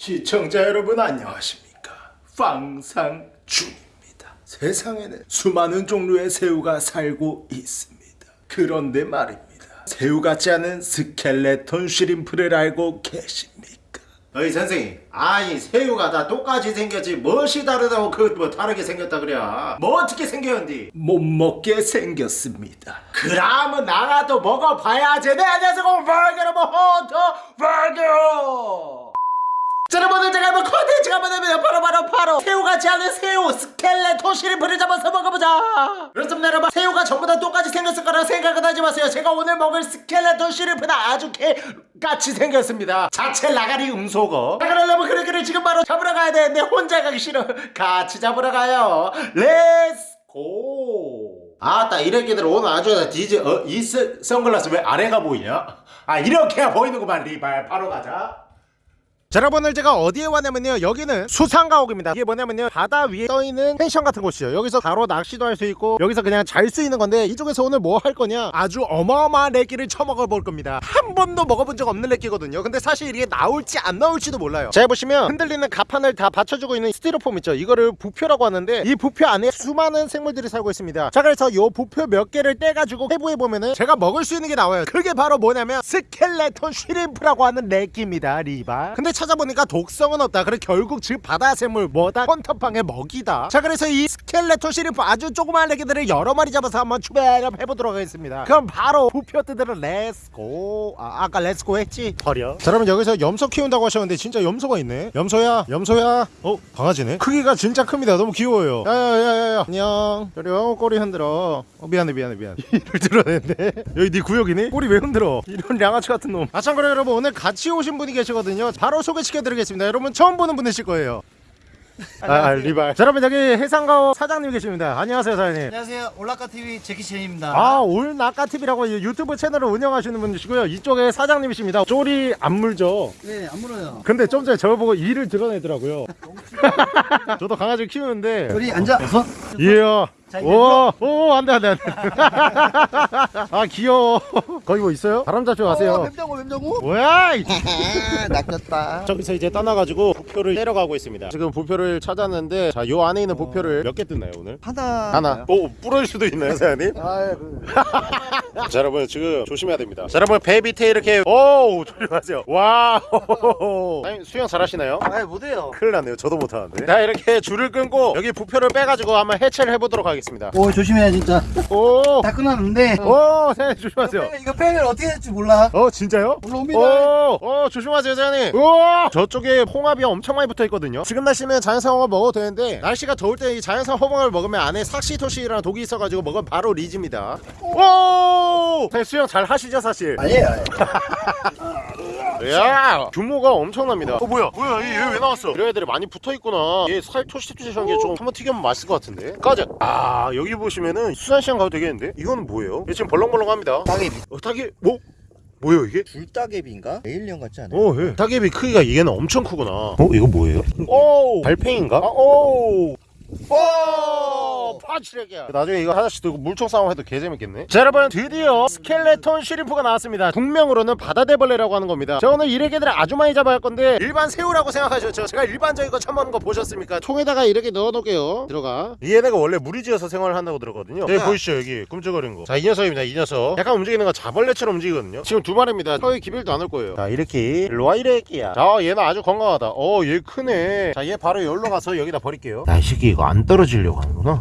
시청자 여러분 안녕하십니까 빵상중입니다 세상에는 수많은 종류의 새우가 살고 있습니다 그런데 말입니다 새우 같지 않은 스켈레톤 쉬림프를 알고 계십니까? 어이 선생님 아니 새우가 다 똑같이 생겼지 무엇이 다르다고 그 뭐 다르게 생겼다 그래 뭐 어떻게 생겼는디 못 먹게 생겼습니다 그러면 나라도 먹어봐야지 네 안녕하세요 버거로 버터 버거 자, 여러분들 제가 한번 컨텐츠가 뭐냐면 바로 바로 바로. 새우같지 않은 새우 skeleton shrimp를 잡아서 먹어보자. 그렇습니다 여러분. 새우가 전부 다 똑같이 생겼을 거라 생각은 하지 마세요. 제가 오늘 먹을 skeleton shrimp는 아주 개같이 생겼습니다. 자체 라가리 음소거. 자 그럼 여러분 그래 그래 지금 바로 잡으러 가야 되는데 혼자 가기 싫어. 같이 잡으러 가요. let's go 아따 이래끼들 오늘 아주 디제 어? 이 선- 선글라스 왜 아래가 보이냐? 아 이렇게 보이는구만 리발. 바로 가자 자 여러분들 제가 어디에 왔냐면요. 여기는 수상가옥입니다. 이게 뭐냐면요. 바다 위에 떠있는 펜션 같은 곳이에요. 여기서 바로 낚시도 할 수 있고 여기서 그냥 잘 수 있는 건데 이쪽에서 오늘 뭐 할 거냐? 아주 어마어마한 래끼를 처먹어 볼 겁니다. 한 번도 먹어본 적 없는 래끼거든요. 근데 사실 이게 나올지 안 나올지도 몰라요. 자 보시면 흔들리는 가판을 다 받쳐주고 있는 스티로폼 있죠. 이거를 부표라고 하는데 이 부표 안에 수많은 생물들이 살고 있습니다. 자 그래서 요 부표 몇 개를 떼가지고 해부해 보면은 제가 먹을 수 있는 게 나와요. 그게 바로 뭐냐면 skeleton shrimp라고 하는 래끼입니다 리바. 근데 찾아보니까 독성은 없다. 그래 결국 즉 바다생물 뭐다? 헌터팡의 먹이다. 자 그래서 이 skeleton shrimp 아주 조그마한 래끼들을 여러 마리 잡아서 한번 추배를 해보도록 하겠습니다. 그럼 바로 부표 뜯으러 let's go 아 아까 let's go 했지? 버려. 자 그러면 여기서 염소 키운다고 하셨는데 진짜 염소가 있네. 염소야 염소야. 어 강아지네? 크기가 진짜 큽니다. 너무 귀여워요. 야야야야 안녕. 저리요 꼬리 흔들어. 어 미안해 미안해 미안해. 이를 드러냈네 여기 네 구역이니? 꼬리 왜 흔들어? 이런 양아치 같은 놈아 참고로 여러분. 오늘 같이 오신 분이 계시거든요. 바로 소개시켜드리겠습니다. 여러분 처음 보는 분이실 거예요. 아, 아 리발. 자 여러분 여기 해상가옥 사장님 계십니다. 안녕하세요 사장님. 안녕하세요. 올라카 TV 제키첸입니다. 아 올나까TV라고 유튜브 채널을 운영하시는 분이시고요. 이쪽에 사장님이십니다. 쪼리 안 물죠? 네, 안 물어요. 근데 좀 전에 저를 보고 이를 드러내더라고요. 저도 강아지를 키우는데. 우리 앉아. 서. 이야 자, 이제 오, 오, 안 돼, 안 돼, 안 돼. 아, 귀여워. 거기 뭐 있어요? 바람 잡지 마세요. 뱀장어, 뱀장어. 뭐야! 이 아, 낚였다. 저기서 이제 떠나가지고 부표를 때려가고 있습니다. 지금 부표를 찾았는데, 자, 요 안에 있는 부표를 몇 개 뜯나요, 오늘? 하나. 하나. 오, 부러질 수도 있나요, 사장님? 아, 그. 자, 여러분, 지금 조심해야 됩니다. 자, 여러분, 배 밑에 이렇게, 오, 조심하세요. Wow. 사장님, 수영 잘하시나요? 아, 못해요. 큰일 났네요. 저도 못하는데. 자, 이렇게 줄을 끊고, 여기 부표를 빼가지고 한번 해체를 해보도록 하겠습니다. 오, 조심해야 진짜. 오! 다 끊었는데. 오, 사장님, 조심하세요. 뺑을, 이거 뺑을 어떻게 될지 몰라. 어 진짜요? 올라옵니다. 오, 어 조심하세요 사장님 우와 저쪽에 홍합이 엄청 많이 붙어있거든요 지금 날씨면 자연산 홍합 먹어도 되는데 날씨가 더울 때 이 자연산 홍합을 먹으면 안에 삭시토시라는 독이 있어가지고 먹으면 바로 리즈입니다 오 사장님 수영 잘 하시죠 사실 아니에요. 야 규모가 엄청납니다 어 뭐야 뭐야 얘 왜 나왔어 이런 애들이 많이 붙어있구나 얘 살 토실토실한 게 좀 한번 튀기면 맛있을 것 같은데 까자 아 여기 보시면은 수산시장 가도 되겠는데 이거는 뭐예요? 얘 지금 벌렁벌렁합니다 따개비. 어 닭이 뭐? 뭐예요 이게? 불따개비인가? alien 같지 않아요? 오, 예. 따개비 크기가 얘는 엄청 크구나. 어, 이거 뭐예요? 오, 달팽인가? 아, 오. 오! 파치레기야. 나중에 이거 하나씩 들고 물총 싸움 해도 개재밌겠네. 자 여러분 드디어 skeleton shrimp가 나왔습니다. 동명으로는 바다대벌레라고 하는 겁니다. 자 오늘 이래끼들을 아주 많이 잡아야 할 건데 일반 새우라고 생각하셨죠 제가 일반적인 거 처음 하는 거 보셨습니까? 통에다가 이렇게 넣어놓을게요. 들어가. 이 얘네가 원래 무리 지어서 생활을 한다고 들었거든요. 여기 보이시죠? 여기 꿈쩍거리는 거 자 이 녀석입니다 이 녀석. 약간 움직이는 거 자벌레처럼 움직이거든요. 지금 두 마리입니다. 혀에 기별도 안 올 거예요. 자 이렇게 일로와 이래끼야. 자 얘는 아주 건강하다. 어얘 크네. 자 얘 바로 여기로 가서 여기다 버릴게요. 야 이 새끼 이거 안 떨어지려고 하는구나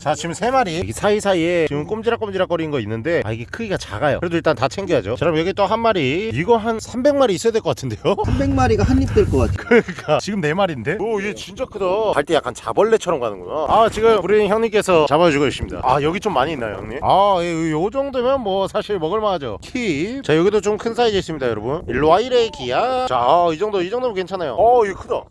자 지금 세 마리. 여기 사이사이에 지금 꼼지락꼼지락 거리는 거 있는데 아 이게 크기가 작아요. 그래도 일단 다 챙겨야죠. 자 그럼 여기 또 한 마리. 이거 한 300마리 있어야 될 것 같은데요? 300마리가 한 입 될 것 같아. 그러니까. 지금 네 마리인데? 오얘 진짜 크다. 갈 때 약간 자벌레처럼 가는구나. 아 지금 우리 형님께서 잡아주고 계십니다. 아 여기 좀 많이 있나요 형님? 아요 정도면 뭐 사실 먹을만하죠. keep 자 여기도 좀 큰 사이즈 있습니다 여러분. 일로와 이래 기야. 자이 정도 이 정도면 괜찮아요. 어 이거 크다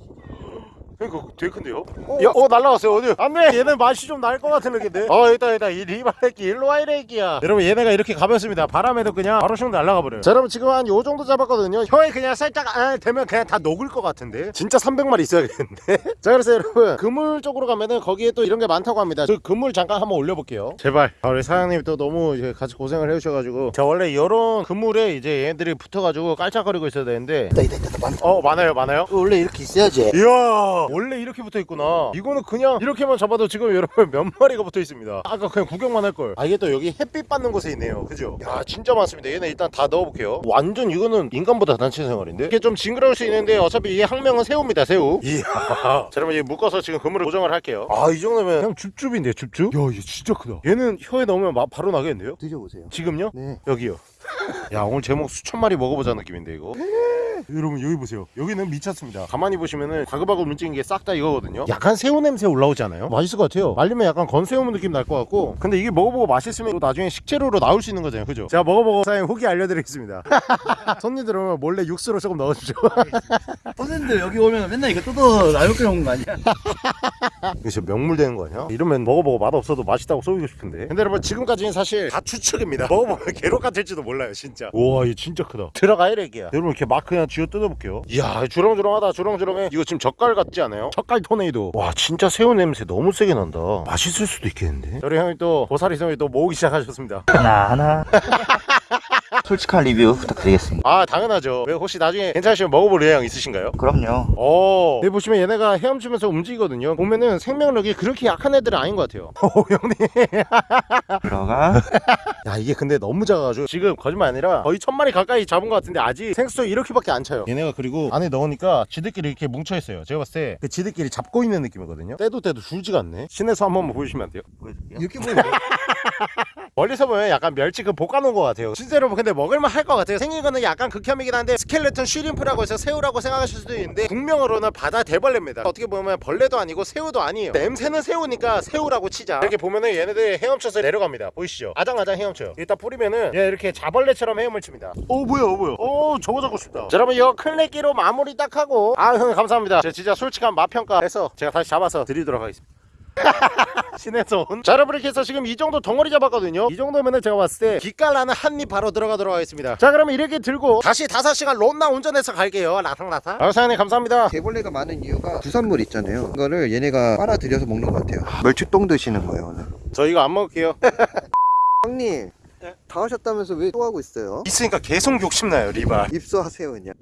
그러니까 되게 큰데요? 야, 어 날라갔어요. 어디? 안돼 얘는 맛이 좀 날 것 같은 느낌인데. 어 있다 있다 이 리바레끼 일로 와 이래끼야. 여러분 얘네가 이렇게 가볍습니다. 바람에도 그냥 바로 슝 날라가 버려요. 자 여러분 지금 한 요 정도 잡았거든요. 혀에 그냥 살짝 아, 되면 그냥 다 녹을 것 같은데. 진짜 300마리 있어야겠는데. 자 그래서 여러분 그물 쪽으로 가면은 거기에 또 이런 게 많다고 합니다. 저 그물 잠깐 한번 올려볼게요. 제발. 아, 우리 사장님이 또 너무 이제 같이 고생을 해주셔가지고. 자 원래 이런 그물에 이제 얘네들이 붙어가지고 깔짝거리고 있어야 되는데. 있다 있다 있다 많다 어 많아요 많아요? 원래 이렇게 있어야지. 이야 원래 이렇게 붙어 있구나. 이거는 그냥 이렇게만 잡아도 지금 여러분 몇 마리가 붙어 있습니다. 아까 그냥 구경만 할걸. 아 이게 또 여기 햇빛 받는 곳에 있네요. 그죠? 야 진짜 많습니다. 얘네 일단 다 넣어볼게요. 완전 이거는 인간보다 단체 생활인데? 이게 좀 징그러울 수 있는데 어차피 이게 학명은 새우입니다 새우. 이야. 자 그러면 이제 묶어서 지금 그물을 고정을 할게요. 아 이 정도면 그냥 줍줍인데 줍줍? 야 이게 진짜 크다. 얘는 혀에 넣으면 막 바로 나겠는데요? 드셔보세요. 지금요? 네. 여기요. 야 오늘 제목 수천 마리 먹어보자 느낌인데 이거. 여러분 여기 보세요. 여기는 미쳤습니다. 가만히 보시면은 바글바글 움직이는 게싹 다 이거거든요. 약간 새우 냄새 올라오지 않아요? 맛있을 것 같아요. 말리면 약간 건새우 느낌 날 것 같고. 근데 이게 먹어보고 맛있으면 또 나중에 식재료로 나올 수 있는 거잖아요. 그죠? 제가 먹어보고 사장님 후기 알려드리겠습니다. 손님들 오면 몰래 육수로 조금 넣어주죠. 선생님들 여기 오면 맨날 이거 뜯어 라면 끓여 먹는 거 아니야? 이거 진짜 명물 되는 거 아니야? 이러면 먹어보고 맛없어도 맛있다고 쏘이고 싶은데 근데 여러분 지금까지는 사실 다 추측입니다 먹어보면 괴로 같을지도 몰라요 진짜 우와 이거 진짜 크다 들어가 이래기야 여러분 이렇게 막 그냥 쥐어 뜯어볼게요. 이야 주렁주렁하다 주렁주렁해. 이거 지금 젓갈 같지 않아요? 젓갈 토네이도. 와 진짜 새우 냄새 너무 세게 난다. 맛있을 수도 있겠는데? 저희 형이 또 보살이 형이 또 모으기 시작하셨습니다. 하나 하나 솔직한 리뷰 부탁드리겠습니다 아 당연하죠 왜 혹시 나중에 괜찮으시면 먹어볼 의향 있으신가요? 그럼요 어. 여기 보시면 얘네가 헤엄치면서 움직이거든요. 보면은 생명력이 그렇게 약한 애들은 아닌 것 같아요. 오 형님. 들어가 야 이게 근데 너무 작아가지고 지금 거짓말 아니라 거의 천 마리 가까이 잡은 것 같은데 아직 생수 이렇게밖에 안 차요. 얘네가 그리고 안에 넣으니까 지들끼리 이렇게 뭉쳐 있어요. 제가 봤을 때 그 지들끼리 잡고 있는 느낌이거든요. 때도 때도 줄지가 않네. 신에서 한 번만 보여주시면 안 돼요? 이렇게 보면 멀리서 보면 약간 멸치 그 볶아놓은 것 같아요. 실제로 근데 먹을만 할 것 같아요. 생긴 거는 약간 극혐이긴 한데 스켈레톤 쉬림프라고 해서 새우라고 생각하실 수도 있는데 국명으로는 바다 대벌레입니다. 어떻게 보면 벌레도 아니고 새우도 아니에요. 냄새는 새우니까 새우라고 치자. 이렇게 보면은 얘네들 헤엄쳐서 내려갑니다. 보이시죠? 아장아장 헤엄쳐요. 일단 뿌리면은 얘 이렇게 자벌레처럼 헤엄을 칩니다. 오 뭐야 오 뭐야. 오 저거 잡고 싶다. 자 여러분 이거 클레끼로 마무리 딱 하고 아 감사합니다. 제가 진짜 솔직한 맛평가해서 제가 다시 잡아서 드리도록 하겠습니다. 신에서 온. 자 여러분 이렇게 해서 지금 이 정도 덩어리 잡았거든요. 이 정도면은 제가 봤을 때 기깔나는 한입 바로 들어가도록 하겠습니다. 자 그러면 이렇게 들고 다시 5시간 론나 운전해서 갈게요. 라상라상 아 사장님 감사합니다. 개벌레가 많은 이유가 부산물 있잖아요. 그거를 얘네가 빨아들여서 먹는 것 같아요. 멸치똥 드시는 거예요 오늘. 저 이거 안 먹을게요. 형님 다 하셨다면서 왜 또 하고 있어요? 있으니까 계속 욕심나요 리발 입수하세요 그냥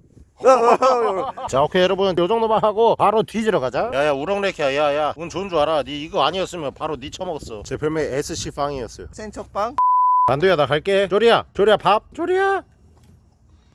자 오케이 여러분. 요 정도만 하고 바로 뒤지러 가자. 야야 우렁레키야. 야야. 운 좋은 줄 알아. 니 이거 아니었으면 바로 니 처먹었어. 제 별명 SC 빵이었어요. 센척빵? 만두야 나 갈게. 조리야. 조리야 밥. 조리야.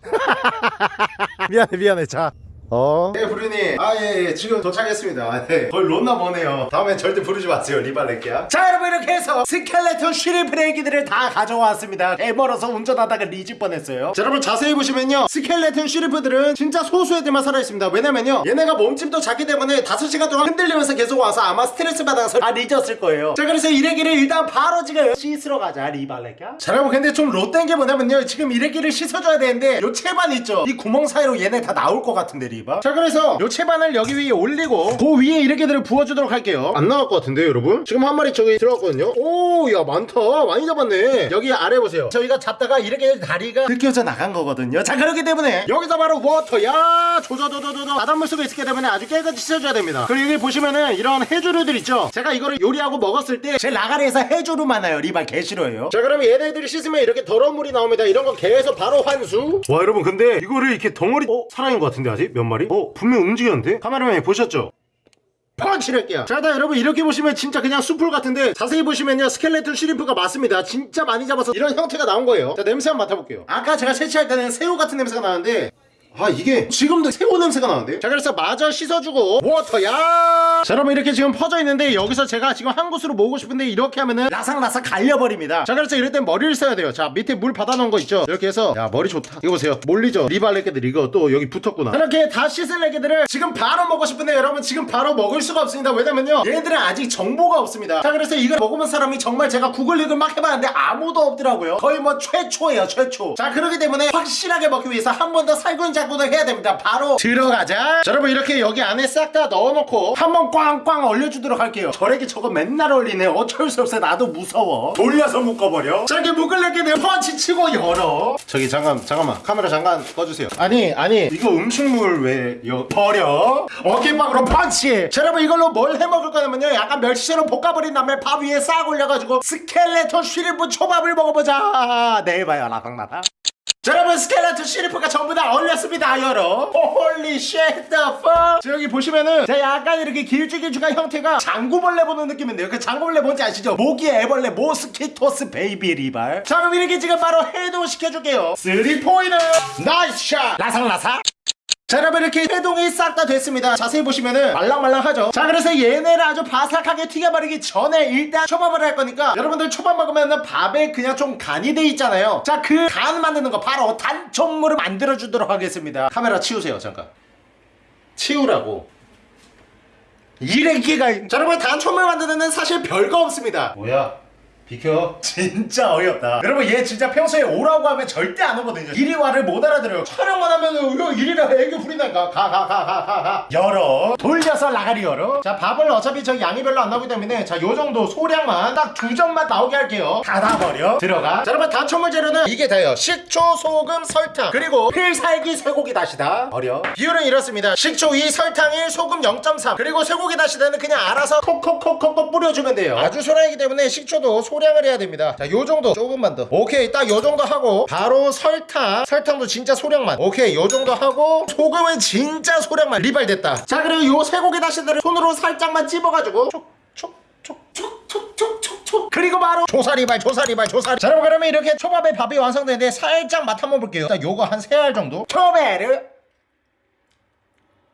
미안해 미안해. 자 어? 네 부르님 아예 예, 지금 도착했습니다. 네. 거의 론나 머네요. 다음엔 절대 부르지 마세요 리발레키야. 자 여러분 이렇게 해서 skeleton shrimp 레이기들을 다 가져왔습니다. 애멀어서 운전하다가 리질 뻔했어요. 자 여러분 자세히 보시면요. skeleton shrimp들은 진짜 소수 애들만 살아있습니다. 왜냐면요 얘네가 몸집도 작기 때문에 5시간 동안 흔들리면서 계속 와서 아마 스트레스 받아서 다 리졌을 거예요. 자 그래서 이래기를 일단 바로 지금 씻으러 가자 리발레키야. 자 여러분 근데 좀 롯된 게 뭐냐면요 지금 이래기를 씻어줘야 되는데 요 채반 있죠? 이 구멍 사이로 얘네 다 나올 것 같은데 리 바자 그래서 요 채반을 여기 위에 올리고 그 위에 이래기들을 부어주도록 할게요. 안 나올 것 같은데 여러분? 지금 한 마리 저기 들어갔거든요. 오 야 많다. 많이 잡았네. 여기 아래 보세요. 저희가 잡다가 이렇게 다리가 느껴져 나간 거거든요. 자 그렇기 때문에 여기서 바로 water. 야 조조조조조조. 바닷물 속에 있기 때문에 아주 깨끗이 씻어줘야 됩니다. 그리고 여기 보시면은 이런 해조류들 있죠? 제가 이거를 요리하고 먹었을 때 제 라가리에서 해조류 많아요. 리발 개 싫어해요. 자 그러면 얘네들이 씻으면 이렇게 더러운 물이 나옵니다. 이런 거 개에서 바로 환수. 와 여러분 근데 이거를 이렇게 덩어리 어? 살아있는 것 같은데 아직? 몇 마리? 어 분명 움직였는데? 카메라맨이 보셨죠? 펀치랄게요 자 일단 여러분 이렇게 보시면 진짜 그냥 수풀 같은데 자세히 보시면요 skeleton shrimp가 맞습니다 진짜 많이 잡아서 이런 형태가 나온 거예요 자 냄새 한번 맡아볼게요 아까 제가 채취할 때는 새우 같은 냄새가 나는데 아 이게 지금도 새우 냄새가 나는데 자 그래서 마저 씻어주고 워터야! 자 여러분 이렇게 지금 퍼져 있는데 여기서 제가 지금 한 곳으로 모으고 싶은데 이렇게 하면은 라삭라삭 갈려버립니다. 자 그래서 이럴 땐 머리를 써야 돼요. 자 밑에 물 받아놓은 거 있죠? 이렇게 해서 야 머리 좋다. 이거 보세요. 몰리죠? 리발레개들 이거 또 여기 붙었구나. 이렇게 다 씻을 레개들을 지금 바로 먹고 싶은데 여러분 지금 바로 먹을 수가 없습니다. 왜냐면요 얘들은 아직 정보가 없습니다. 자 그래서 이걸 먹어본 사람이 정말 제가 googling을 막 해봤는데 아무도 없더라고요. 거의 뭐 최초예요 최초. 자 그렇기 때문에 확실하게 먹기 위해서 한 번 더 살균제 작동을 해야 됩니다. 바로 들어가자. 자, 여러분 이렇게 여기 안에 싹 다 넣어놓고 한번 꽝꽝 얼려주도록 할게요. 저에게 저거 맨날 얼리네. 어쩔 수 없어. 나도 무서워. 돌려서 묶어버려. 자 이렇게 묶을래게 내 펀치 치고 열어. 저기 잠깐 잠깐만. 카메라 잠깐 꺼주세요. 아니 아니. 이거 음식물 왜 여, 버려? 어깨빵으로 펀치 자 여러분 이걸로 뭘 해먹을 거냐면요. 약간 멸치처럼 볶아버린 다음에 밥 위에 싹 올려가지고 스켈레톤 쉬림프 초밥을 먹어보자. 내일 봐요. 라방라방 자 여러분 skeleton shrimp가 전부 다 얼렸습니다 여러 holy shit the fuck. 자 여기 보시면은 자 약간 이렇게 길쭉길쭉한 형태가 장구벌레 보는 느낌인데요. 그 장구벌레 뭔지 아시죠? 모기 애벌레 mosquitoes baby 리발. 자 그럼 이렇게 지금 바로 해동시켜줄게요. 3포인트. nice shot. 라상라상 자 여러분 이렇게 해동이 싹 다 됐습니다. 자세히 보시면은 말랑말랑하죠? 자 그래서 얘네를 아주 바삭하게 튀겨버리기 전에 일단 초밥을 할 거니까 여러분들 초밥 먹으면은 밥에 그냥 좀 간이 돼 있잖아요. 자 그 간 만드는 거 바로 단촛물을 만들어 주도록 하겠습니다. 카메라 치우세요 잠깐. 치우라고. 이래기가 자 여러분 단촛물 만드는 사실 별거 없습니다. 뭐야 비켜. 진짜 어이없다. 여러분 얘 진짜 평소에 오라고 하면 절대 안 오거든요. 이리 와를 못 알아들어요. 촬영만 하면은 이거 이리라 애교 부린다니까. 가 가 가 가 가가. 열어. 돌려서 라가리 열어. 자 밥을 어차피 저 양이 별로 안 나오기 때문에 자 요정도 소량만 딱 두 점만 나오게 할게요. 닫아버려. 들어가. 자 여러분 단초물 재료는 이게 다예요. 식초 소금 설탕. 그리고 필살기 쇠고기 다시다 버려. 비율은 이렇습니다. 식초 2 설탕 1 소금 0.3 그리고 쇠고기 다시다는 그냥 알아서 콕콕콕콕콕 뿌려주면 돼요. 아주 소량이기 때문에 식초도 소량 을 해야 됩니다. 자 요정도 조금만 더. 오케이 딱 요정도 하고 바로 설탕 설탕도 진짜 소량만. 오케이 요정도 하고 소금은 진짜 소량만 리발 됐다. 자 그리고 요 쇠고기 다시다를 손으로 살짝만 찝어가지고 촉촉촉촉촉촉촉 그리고 바로 조사리발 조사리발 조사리. 자 여러분 그러면 이렇게 초밥의 밥이 완성되는데 살짝 맛 한번 볼게요. 자 요거 한 세 알 정도. 초배를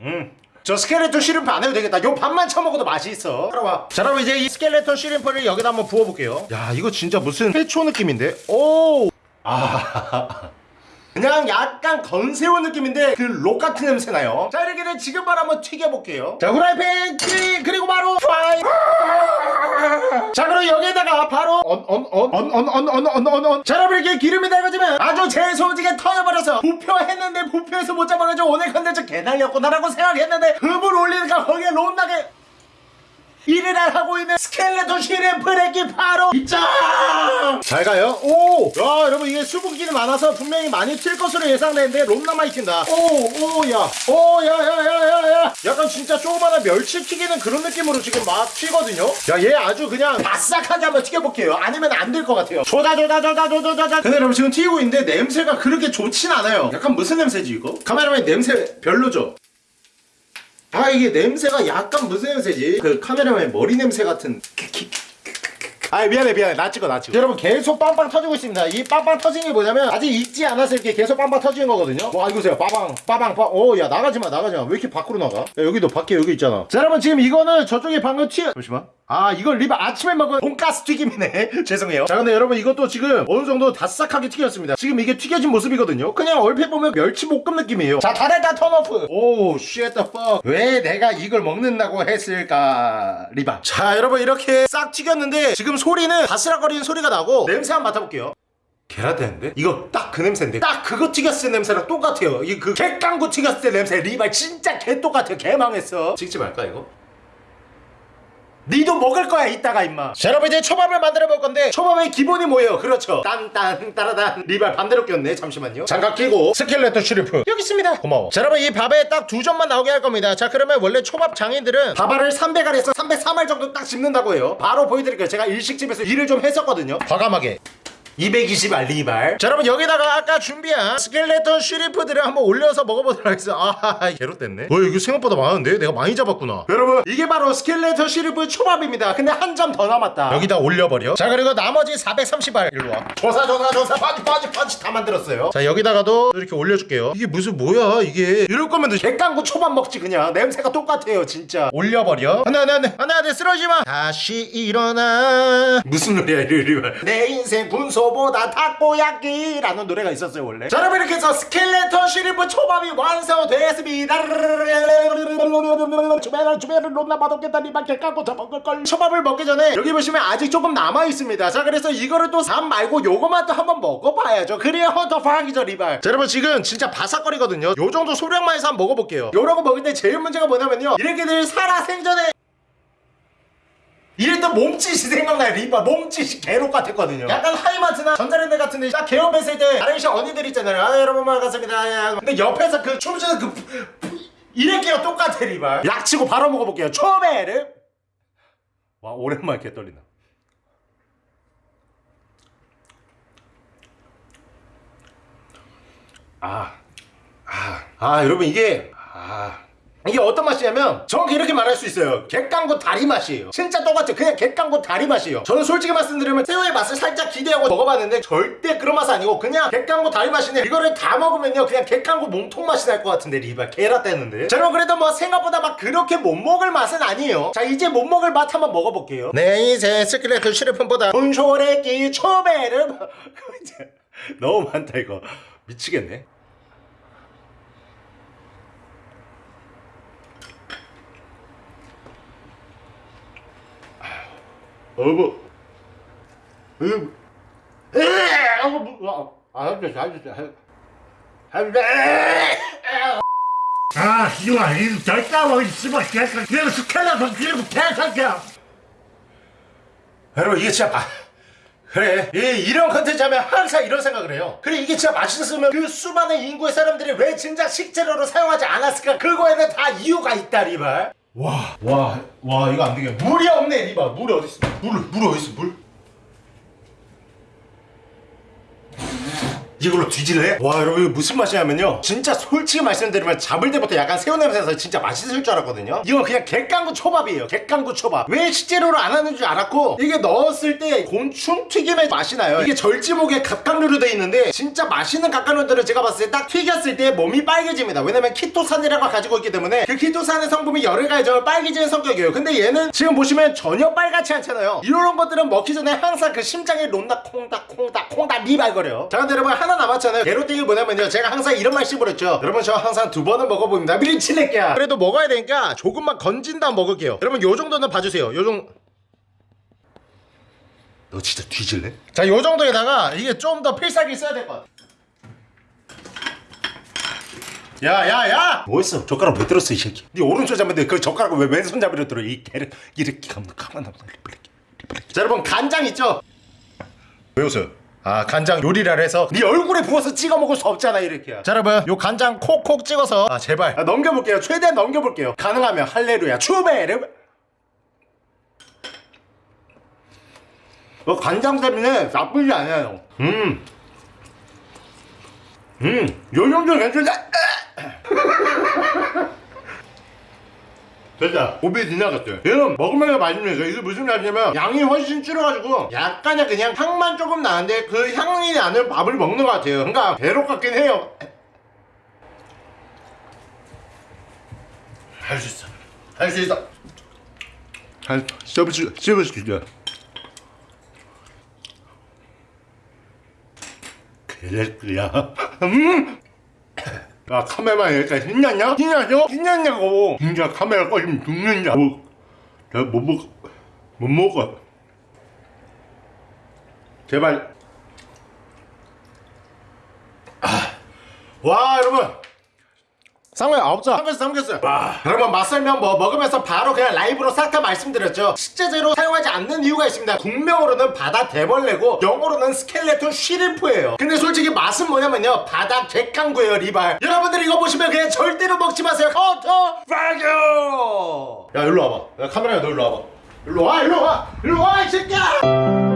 음. 저 skeleton shrimp 안 해도 되겠다. 요 밥만 처먹어도 맛이 있어. 따라와. 자, 그럼 이제 이 skeleton shrimp를 여기다 한번 부어볼게요. 야, 이거 진짜 무슨 회초 느낌인데? 오! 아. 그냥 약간 건새우 느낌인데 그 록 같은 냄새 나요. 자, 이렇게 된 지금 바로 한번 튀겨볼게요. 자, 후라이팬 튀 그리고 바로 프라이. 자, 그럼 여기에다가 바로 언언언언언언언언언 자, 여러분 이렇게 기름이 달궈지면 아주 재소지게 터져버려서 부표했는데 부표에서 못 잡아가지고 오늘 컨텐츠 개달렸구나라고 생각했는데 흠을 올리니까 거기에 롯나게 일을 안 하고 있는 스켈레톤 시림프레기 바로 입장! 잘 가요. 오! 야, 여러분 이게 수분기는 많아서 분명히 많이 튈 것으로 예상되는데 롬나 많이 튄다. 오, 오, 야. 오, 야, 야, 야, 야, 야. 약간 진짜 조그마한 멸치 튀기는 그런 느낌으로 지금 막 튀거든요. 야, 얘 아주 그냥 바싹하게 한번 튀겨볼게요. 아니면 안 될 것 같아요. 조다, 조다, 조다, 조다, 조다. 근데 여러분 지금 튀고 있는데 냄새가 그렇게 좋진 않아요. 약간 무슨 냄새지 이거? 카메라맨 냄새 별로죠? 아 이게 냄새가 약간 무슨 냄새지? 그 카메라맨 머리 냄새 같은 아 미안해 미안해. 나 찍어 나 찍어. 여러분 계속 빵빵 터지고 있습니다. 이 빵빵 터지는 게 뭐냐면 아직 익지 않아서 이렇게 계속 빵빵 터지는 거거든요. 와 이거 보세요. 빠방 빠방 빠 오야 나가지마 나가지마. 왜 이렇게 밖으로 나가? 야, 여기도 밖에 여기 있잖아. 자 여러분 지금 이거는 저쪽에 방금 튀어 잠시만. 아 이건 리바 아침에 먹은 돈가스 튀김이네. 죄송해요. 자 근데 여러분 이것도 지금 어느 정도 다싹하게 튀겼습니다. 지금 이게 튀겨진 모습이거든요. 그냥 얼핏 보면 멸치볶음 느낌이에요. 자 다들 다 turn off oh shit the fuck 왜 내가 이걸 먹는다고 했을까 리바? 자 여러분 이렇게 싹 튀겼는데 지금 소리는 바스락거리는 소리가 나고 냄새 한번 맡아볼게요. 계란되는데? 이거 딱 그 냄새인데? 딱 그거 튀겼을 때 냄새랑 똑같아요. 이그 객강구 튀겼을 때 냄새. 리발 진짜 개 똑같아요. 개 망했어. 찍지 말까 이거? 니도 먹을 거야 이따가 임마. 자 여러분 이제 초밥을 만들어 볼 건데. 초밥의 기본이 뭐예요? 그렇죠. 딴딴 따라단. 리발 반대로 꼈네 잠시만요. 장갑 끼고 skeleton shrimp. 여기 있습니다. 고마워. 자 여러분 이 밥에 딱 두 점만 나오게 할 겁니다. 자 그러면 원래 초밥 장인들은 밥알을 300알에서 303알 정도 딱 집는다고 해요. 바로 보여드릴게요. 제가 일식집에서 일을 좀 했었거든요. 과감하게 220 알 리발. 자 여러분 여기다가 아까 준비한 skeleton shrimp들을 한번 올려서 먹어보도록 하겠습니다. 아 개롯됐네. 어 이거 생각보다 많은데? 내가 많이 잡았구나. 여러분 이게 바로 skeleton shrimp 초밥입니다. 근데 한 점 더 남았다. 여기다 올려버려. 자 그리고 나머지 430알. 일로와. 조사 조사 조사. 파지 파지 파지 다 만들었어요. 자 여기다가도 이렇게 올려줄게요. 이게 무슨 뭐야 이게? 이럴 거면 갯강구 초밥 먹지 그냥. 냄새가 똑같아요 진짜. 올려버려. 안돼 안돼 안돼. 안돼 쓰러지마. 다시 일어나. 무슨 노래야 이리 내 인생 분소 타코보다 타코야끼라는 노래가 있었어요 원래. 자 여러분 이렇게 해서 skeleton shrimp 초밥이 완성되었습니다. 주변을 주변을 롬나 맛없겠다 니밖에 깎고 더 먹을걸. 초밥을 먹기 전에 여기 보시면 아직 조금 남아있습니다. 자 그래서 이거를 또밥 말고 요거만 또 한번 먹어봐야죠. 그래야 더 파기죠 리발. 자 여러분 지금 진짜 바삭거리거든요. 요 정도 소량만 해서 한번 먹어볼게요. 요러고 먹을 때 제일 문제가 뭐냐면요. 이렇게들 살아 생전에 이랬던 몸짓이 생각나요 리바 몸짓이 개록 같았거든요. 약간 하이마트나 전자랜드 같은 데 딱 개업했을 때 아르시 언니들 있잖아요. 아 여러분 반갑습니다. 야. 근데 옆에서 그 춤추는 그 이래끼가 똑같아 리바 약치고 바로 먹어볼게요. 초베르 와 오랜만에 개 떨린다. 아, 아, 아, 여러분 이게 아. 이게 어떤 맛이냐면 정확히 이렇게 말할 수 있어요. 갯강구 다리 맛이에요. 진짜 똑같죠. 그냥 갯강구 다리 맛이에요. 저는 솔직히 말씀드리면 새우의 맛을 살짝 기대하고 먹어봤는데 절대 그런 맛은 아니고 그냥 갯강구 다리 맛인데 이거를 다 먹으면요. 그냥 갯강구 몸통 맛이 날 것 같은데 리발. 개라 떼는데. 자 여러분 그래도 뭐 생각보다 막 그렇게 못 먹을 맛은 아니에요. 자 이제 못 먹을 맛 한번 먹어볼게요. 내 인생 skeleton shrimp보다 본쇼레끼 초베르 너무 많다 이거. 미치겠네 어머. 에, 어머, 뭐, 아, 할때 잘했어. 할때. 아, 씨발, 이거 절대로 있으면 개새끼야. 이거 스켈레톤 기름 개새끼야. 여러분 이게 진짜 마... 그래 이, 이런 컨텐츠 하면 항상 이런 생각을 해요 그래 이게 진짜 맛있었으면 그 수많은 인구의 사람들이 왜 진짜 식재료로 사용하지 않았을까 그거에는 다 이유가 있다 리발 와와와 와, 이거 안 되겠네. 물이 없네 리발 물이 어디 있어 물, 물 어디 있어 물 이걸로 뒤질래? 와 여러분 이거 무슨 맛이냐면요. 진짜 솔직히 말씀드리면 잡을 때부터 약간 새우 냄새나서 진짜 맛있을 줄 알았거든요. 이건 그냥 갯강구 초밥이에요. 갯강구 초밥. 왜 식재료로 안 하는 줄 알았고 이게 넣었을 때 곤충 튀김의 맛이 나요. 이게 절지목에 갑각류로 돼 있는데 진짜 맛있는 갑각류들은 제가 봤을 때 딱 튀겼을 때 몸이 빨개집니다. 왜냐면 키토산이라고 가지고 있기 때문에 그 키토산의 성분이 열을 가해져 빨개지는 성격이에요. 근데 얘는 지금 보시면 전혀 빨갛지 않잖아요. 이런 것들은 먹기 전에 항상 그 심장에 론다 콩닥 콩닥 콩닥 미발거려 자 근데 여러분 하나 남았잖아요 게로띵이 뭐냐면요 제가 항상 이런 말 씹어렸죠 여러분 저 항상 두 번은 먹어봅니다 미리치레끼야 그래도 먹어야 되니까 조금만 건진 다음 먹을게요 여러분 요 정도는 봐주세요 요 정도 너 진짜 뒤질래? 자, 요 정도에다가 이게 좀 더 필살기 써야 될 것 같아. 야, 야, 야! 뭐 했어? 젓가락 왜 들었어, 이 새끼? 네 오른손 잡는데 그 젓가락을 왜 왼손 잡으려 들어? 이 개를 이렇게 가만 가만 놔둬. 자, 여러분 간장 있죠? 왜 웃어요? 아 간장 요리를 해서 네 얼굴에 부어서 찍어 먹을 수 없잖아 이렇게. 자 여러분 요 간장 콕콕 찍어서. 아 제발. 아, 넘겨볼게요. 최대한 넘겨볼게요. 가능하면 할레루야. 추베르 어, 간장 때문에 나쁘지 않아요. 음. 음, 요 정도 괜찮다. 됐다. 고비 지나갔어요. 얘는 먹으면 맛있는데 이게 무슨 맛이냐면 양이 훨씬 줄어가지고 약간의 그냥 향만 조금 나는데 그 향이 나는 밥을 먹는 것 같아요. 그러니까 배로 같긴 해요. 할 수 있어. 할 수 있어. 할, 씹어줄, 씹어줄게. 그랬구야. 음! 야, 카메라만 여기까지 신났냐? 신났죠? 신났냐고! 진짜 카메라 꺼지면 죽는다고. 내가 못 먹어. 못 먹어. 제발. 아. 와, 여러분! 쌍꺼야 아홉 자 삼겹살 삼겹살 와. 여러분 맛 설명 뭐 먹으면서 바로 그냥 라이브로 싹 다 말씀드렸죠. 식재료로 사용하지 않는 이유가 있습니다. 국명으로는 바다 대벌레고 영어로는 skeleton shrimp예요. 근데 솔직히 맛은 뭐냐면요. 바다 갯강구예요 리발. 여러분들 이거 보시면 그냥 절대로 먹지 마세요. 커터 파교 야 일로 와봐. 야 카메라야 너 일로 와봐. 일로 와 일로 와. 일로 와 이 새끼야